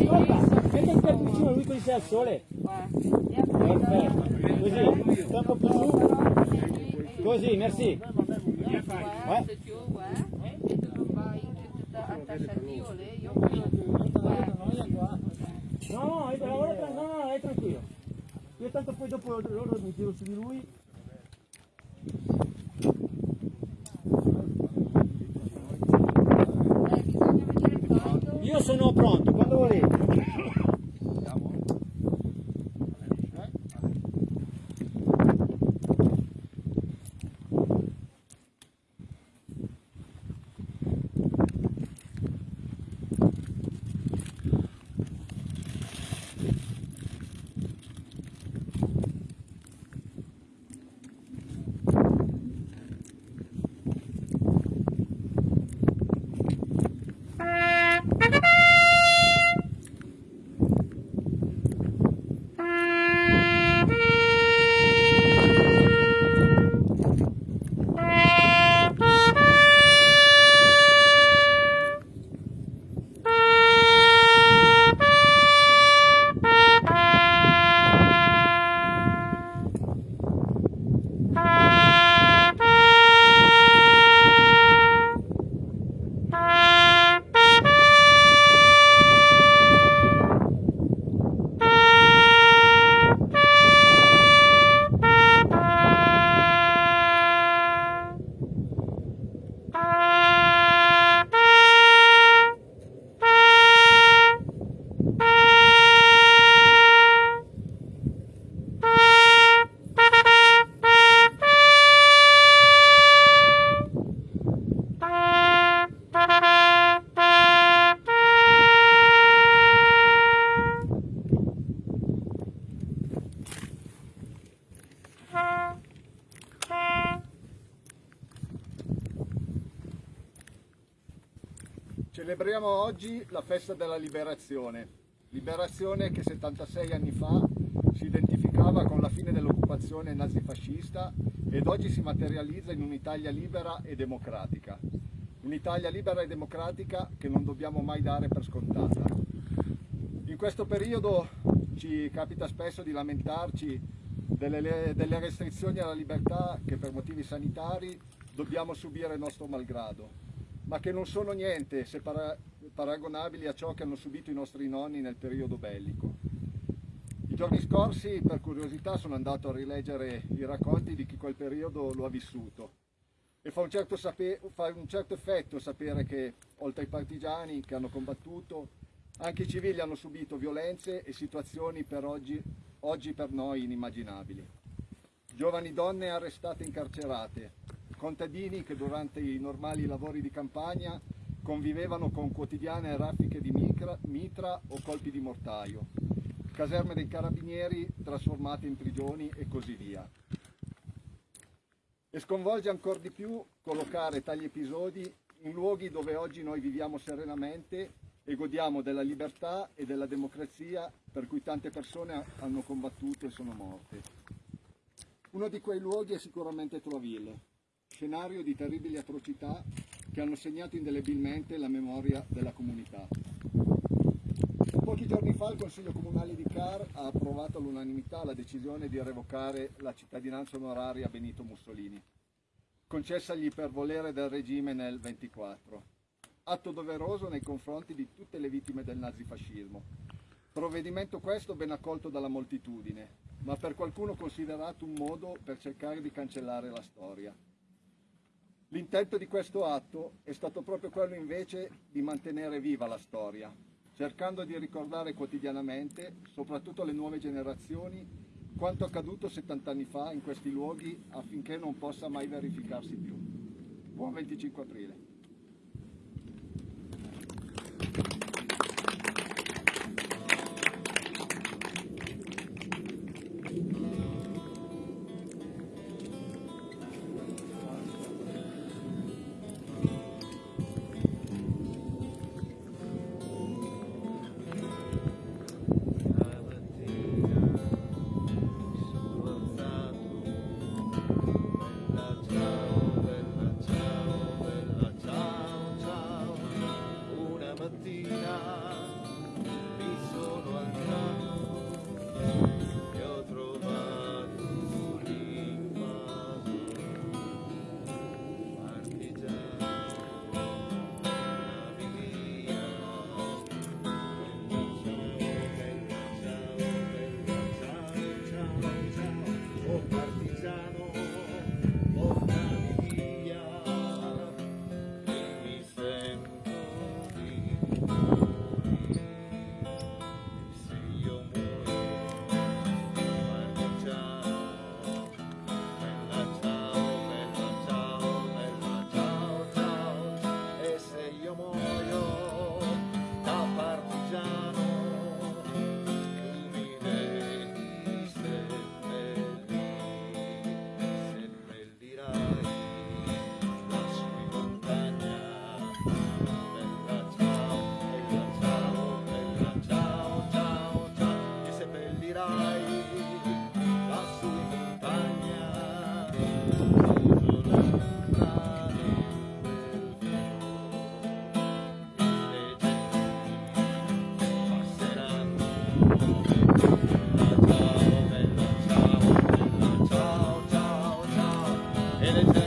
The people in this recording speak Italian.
Ascolta, metti il piatto vicino a lui così sei al sole. Così, troppo più merci. No, no, tra- no, no, è tranquillo. Io tanto poi dopo loro mi tiro su di lui. Io sono pronto, করে Celebriamo oggi la festa della liberazione, liberazione che 76 anni fa si identificava con la fine dell'occupazione nazifascista ed oggi si materializza in un'Italia libera e democratica. Un'Italia libera e democratica che non dobbiamo mai dare per scontata. In questo periodo ci capita spesso di lamentarci delle, delle restrizioni alla libertà che per motivi sanitari dobbiamo subire il nostro malgrado ma che non sono niente se para paragonabili a ciò che hanno subito i nostri nonni nel periodo bellico. I giorni scorsi, per curiosità, sono andato a rileggere i racconti di chi quel periodo lo ha vissuto e fa un certo, fa un certo effetto sapere che, oltre ai partigiani che hanno combattuto, anche i civili hanno subito violenze e situazioni per oggi, oggi per noi inimmaginabili. Giovani donne arrestate e incarcerate, contadini che durante i normali lavori di campagna convivevano con quotidiane raffiche di micra, mitra o colpi di mortaio, caserme dei carabinieri trasformate in prigioni e così via. E sconvolge ancora di più collocare tali episodi in luoghi dove oggi noi viviamo serenamente e godiamo della libertà e della democrazia per cui tante persone hanno combattuto e sono morte. Uno di quei luoghi è sicuramente Troville, scenario di terribili atrocità che hanno segnato indelebilmente la memoria della comunità. Pochi giorni fa il Consiglio Comunale di Car ha approvato all'unanimità la decisione di revocare la cittadinanza onoraria a Benito Mussolini, concessagli per volere del regime nel 24. Atto doveroso nei confronti di tutte le vittime del nazifascismo. Provvedimento questo ben accolto dalla moltitudine, ma per qualcuno considerato un modo per cercare di cancellare la storia. L'intento di questo atto è stato proprio quello invece di mantenere viva la storia, cercando di ricordare quotidianamente, soprattutto alle nuove generazioni, quanto accaduto 70 anni fa in questi luoghi affinché non possa mai verificarsi più. Buon 25 aprile. E